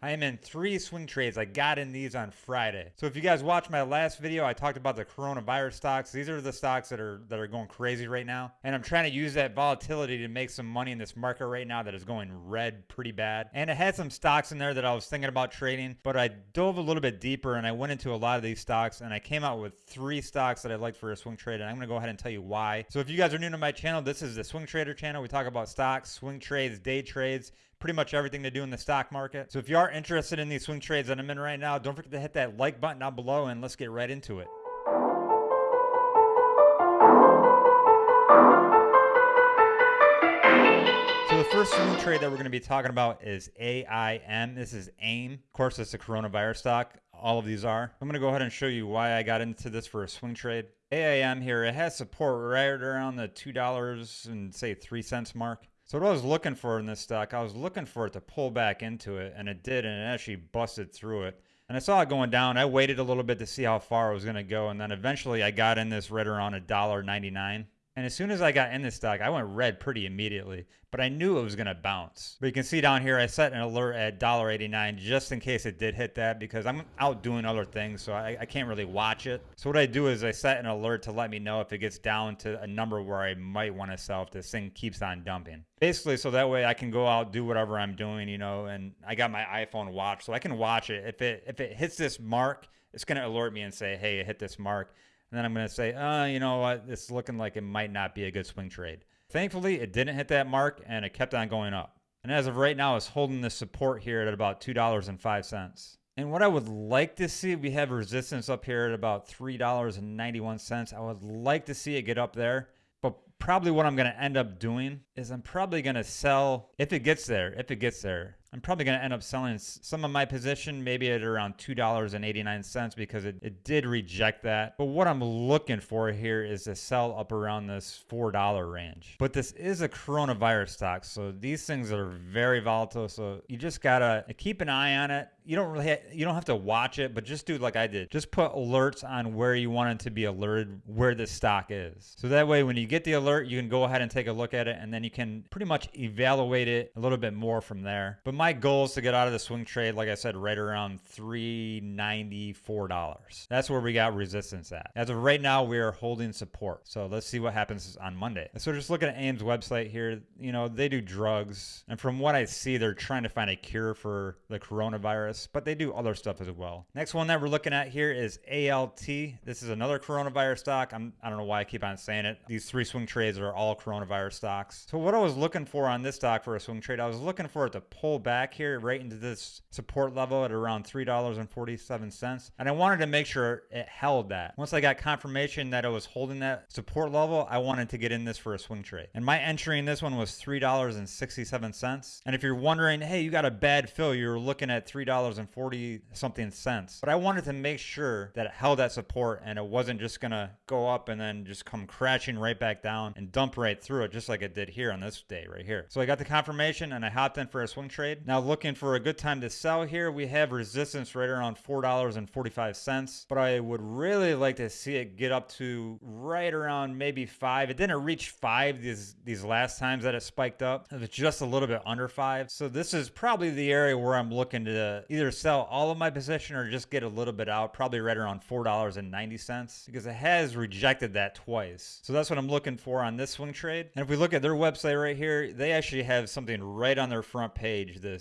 I am in three swing trades. I got in these on Friday. So if you guys watched my last video, I talked about the coronavirus stocks. These are the stocks that are that are going crazy right now. And I'm trying to use that volatility to make some money in this market right now that is going red pretty bad. And it had some stocks in there that I was thinking about trading, but I dove a little bit deeper and I went into a lot of these stocks and I came out with three stocks that I liked for a swing trade. And I'm going to go ahead and tell you why. So if you guys are new to my channel, this is the Swing Trader channel. We talk about stocks, swing trades, day trades, pretty much everything to do in the stock market. So if you are interested in these swing trades that I'm in right now, don't forget to hit that like button down below and let's get right into it. So the first swing trade that we're going to be talking about is AIM. This is AIM. Of course, it's a coronavirus stock. All of these are. I'm going to go ahead and show you why I got into this for a swing trade. AIM here, it has support right around the $2 and say 3 cents mark. So what I was looking for in this stock, I was looking for it to pull back into it, and it did, and it actually busted through it. And I saw it going down. I waited a little bit to see how far it was going to go, and then eventually I got in this right around a dollar ninety nine. And as soon as I got in this stock, I went red pretty immediately, but I knew it was going to bounce. But you can see down here, I set an alert at $1.89 just in case it did hit that because I'm out doing other things, so I, I, can't really watch it. So what I do is I set an alert to let me know if it gets down to a number where I might want to sell if this thing keeps on dumping. Basically, so that way I can go out, do whatever I'm doing, you know, and I got my iPhone watch, so I can watch it. If it if it hits this mark, it's going to alert me and say, hey, it hit this mark. And then I'm going to say, uh, you know what? It's looking like it might not be a good swing trade. Thankfully, it didn't hit that mark and it kept on going up. And as of right now, it's holding the support here at about $2.05. And what I would like to see, we have resistance up here at about $3.91. I would like to see it get up there. But probably what I'm going to end up doing is I'm probably going to sell, if it gets there, if it gets there, I'm probably going to end up selling some of my position maybe at around $2.89 because it, it did reject that. But what I'm looking for here is to sell up around this $4 range. But this is a coronavirus stock, so these things are very volatile. So you just got to keep an eye on it. You don't really you don't have to watch it, but just do like I did. Just put alerts on where you want it to be alerted where the stock is. So that way when you get the alert, you can go ahead and take a look at it and then you can pretty much evaluate it a little bit more from there. But my goal is to get out of the swing trade, like I said, right around $394. That's where we got resistance at. As of right now, we are holding support. So let's see what happens on Monday. So just looking at AIM's website here, you know, they do drugs. And from what I see, they're trying to find a cure for the coronavirus, but they do other stuff as well. Next one that we're looking at here is ALT. This is another coronavirus stock. I'm, I don't know why I keep on saying it. These three swing trades are all coronavirus stocks. So what I was looking for on this stock for a swing trade, I was looking for it to pull back here right into this support level at around $3.47. And I wanted to make sure it held that. Once I got confirmation that it was holding that support level, I wanted to get in this for a swing trade. And my entry in this one was $3.67. And if you're wondering, hey, you got a bad fill, you're looking at $3.40 something cents. But I wanted to make sure that it held that support and it wasn't just to go up and then just come crashing right back down and dump right through it, just like it did here on this day right here. So I got the confirmation and I hopped in for a swing trade. Now looking for a good time to sell here. We have resistance right around $4.45, but I would really like to see it get up to right around maybe five. It didn't reach five these, these last times that it spiked up. It was just a little bit under five. So this is probably the area where I'm looking to either sell all of my position or just get a little bit out, probably right around $4.90 because it has rejected that twice. So that's what I'm looking for on this swing trade. And if we look at their website right here, they actually have something right on their front page, the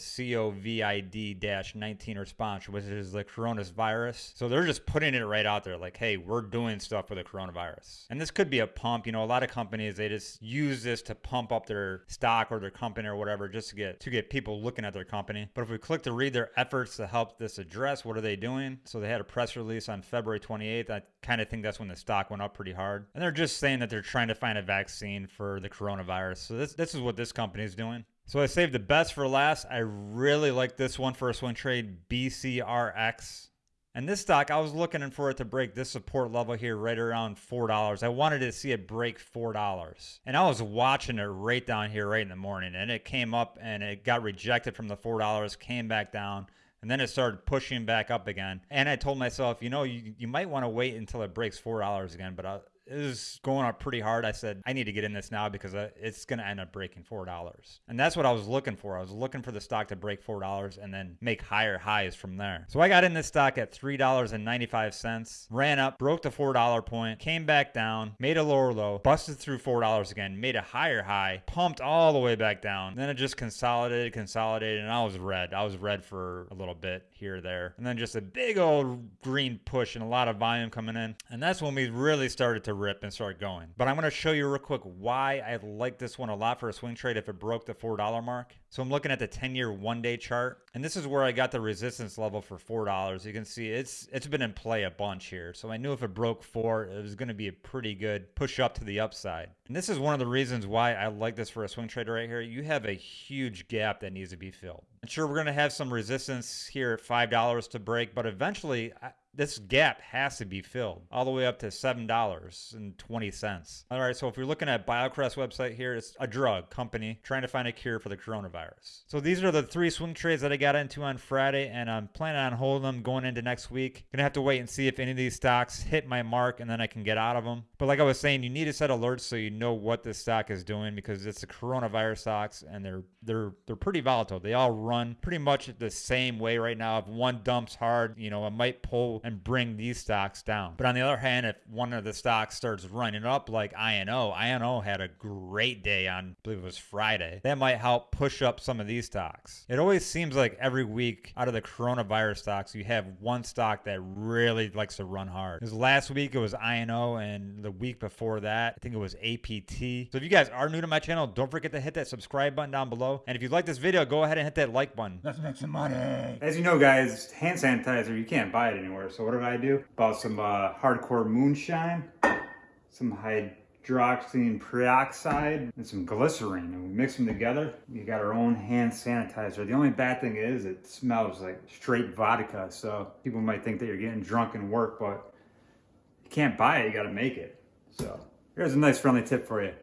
COVID-19 response, which is the coronavirus. So they're just putting it right out there like, hey, we're doing stuff with the coronavirus. And this could be a pump. You know, a lot of companies, they just use this to pump up their stock or their company or whatever just to get to get people looking at their company. But if we click to read their efforts to help this address, what are they doing? So they had a press release on February 28th. I kind of think that's when the stock went up pretty hard. And they're just saying that they're trying to find a vaccine for the coronavirus. So this this is what this company is doing. So I saved the best for last. I really like this one for a swing trade, BCRX. And this stock, I was looking for it to break this support level here right around $4. I wanted to see it break $4. And I was watching it right down here right in the morning. And it came up and it got rejected from the $4, came back down. And then it started pushing back up again. And I told myself, you know, you, you might want to wait until it breaks $4 again. But I, it was going up pretty hard. I said, I need to get in this now because uh, it's going to end up breaking $4. And that's what I was looking for. I was looking for the stock to break $4 and then make higher highs from there. So I got in this stock at $3.95, ran up, broke the $4 point, came back down, made a lower low, busted through $4 again, made a higher high, pumped all the way back down. Then it just consolidated, consolidated, and I was red. I was red for a little bit here, there. And then just a big old green push and a lot of volume coming in. And that's when we really started to rip and start going. But I'm going to show you real quick why I like this one a lot for a swing trade if it broke the $4 mark. So I'm looking at the 10 year one day chart. And this is where I got the resistance level for $4. You can see it's it's been in play a bunch here. So I knew if it broke four, it was going to be a pretty good push up to the upside. And this is one of the reasons why I like this for a swing trader right here. You have a huge gap that needs to be filled. And sure, we're going to have some resistance here at $5 to break, but eventually this gap has to be filled all the way up to $7.20. All right, so if you're looking at BioCryst website here, it's a drug company trying to find a cure for the coronavirus. So these are the three swing trades that I got into on Friday, and I'm planning on holding them going into next week. Gonna have to wait and see if any of these stocks hit my mark, and then I can get out of them. But like I was saying, you need to set alerts so you know what this stock is doing because it's the coronavirus stocks, and they're they're they're pretty volatile. They all run pretty much the same way right now. If one dumps hard, you know, it might pull and bring these stocks down. But on the other hand, if one of the stocks starts running up like INO, INO had a great day on, I believe it was Friday, that might help push up some of these stocks. It always seems like every week out of the coronavirus stocks, you have one stock that really likes to run hard. Because last week it was INO, and the week before that, I think it was APT. So if you guys are new to my channel, don't forget to hit that subscribe button down below. And if you like this video, go ahead and hit that like button. Let's make some money. As you know, guys, hand sanitizer, you can't buy it anywhere. So what did I do? Bought some uh, hardcore moonshine, some hydroxyl peroxide, and some glycerine. And we mix them together. You got our own hand sanitizer. The only bad thing is it smells like straight vodka. So people might think that you're getting drunk in work, but you can't buy it. You got to make it. So here's a nice friendly tip for you.